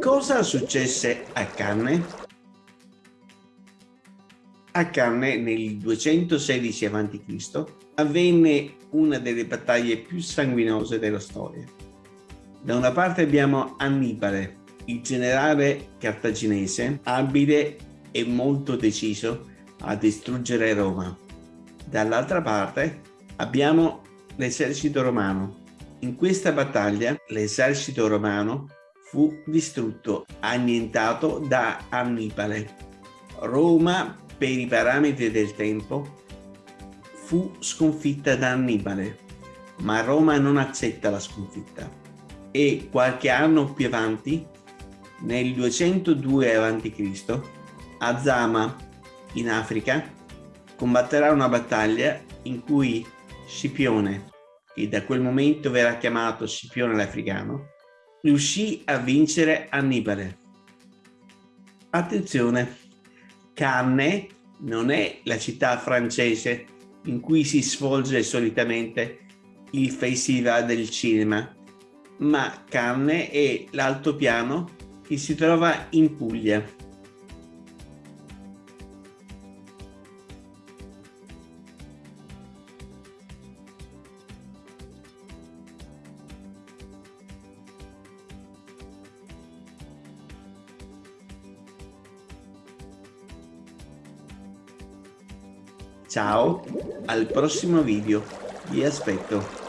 Cosa successe a Canne? A Canne nel 216 a.C. avvenne una delle battaglie più sanguinose della storia. Da una parte abbiamo Annibale, il generale cartaginese, abile e molto deciso a distruggere Roma. Dall'altra parte abbiamo l'esercito romano. In questa battaglia l'esercito romano fu distrutto, annientato da Annibale. Roma, per i parametri del tempo, fu sconfitta da Annibale, ma Roma non accetta la sconfitta. E qualche anno più avanti, nel 202 a.C., a Zama, in Africa, combatterà una battaglia in cui Scipione, che da quel momento verrà chiamato Scipione l'Africano, riuscì a vincere Annibale. Attenzione, Cannes non è la città francese in cui si svolge solitamente il festival del cinema, ma Cannes è l'altopiano che si trova in Puglia. Ciao, al prossimo video, vi aspetto.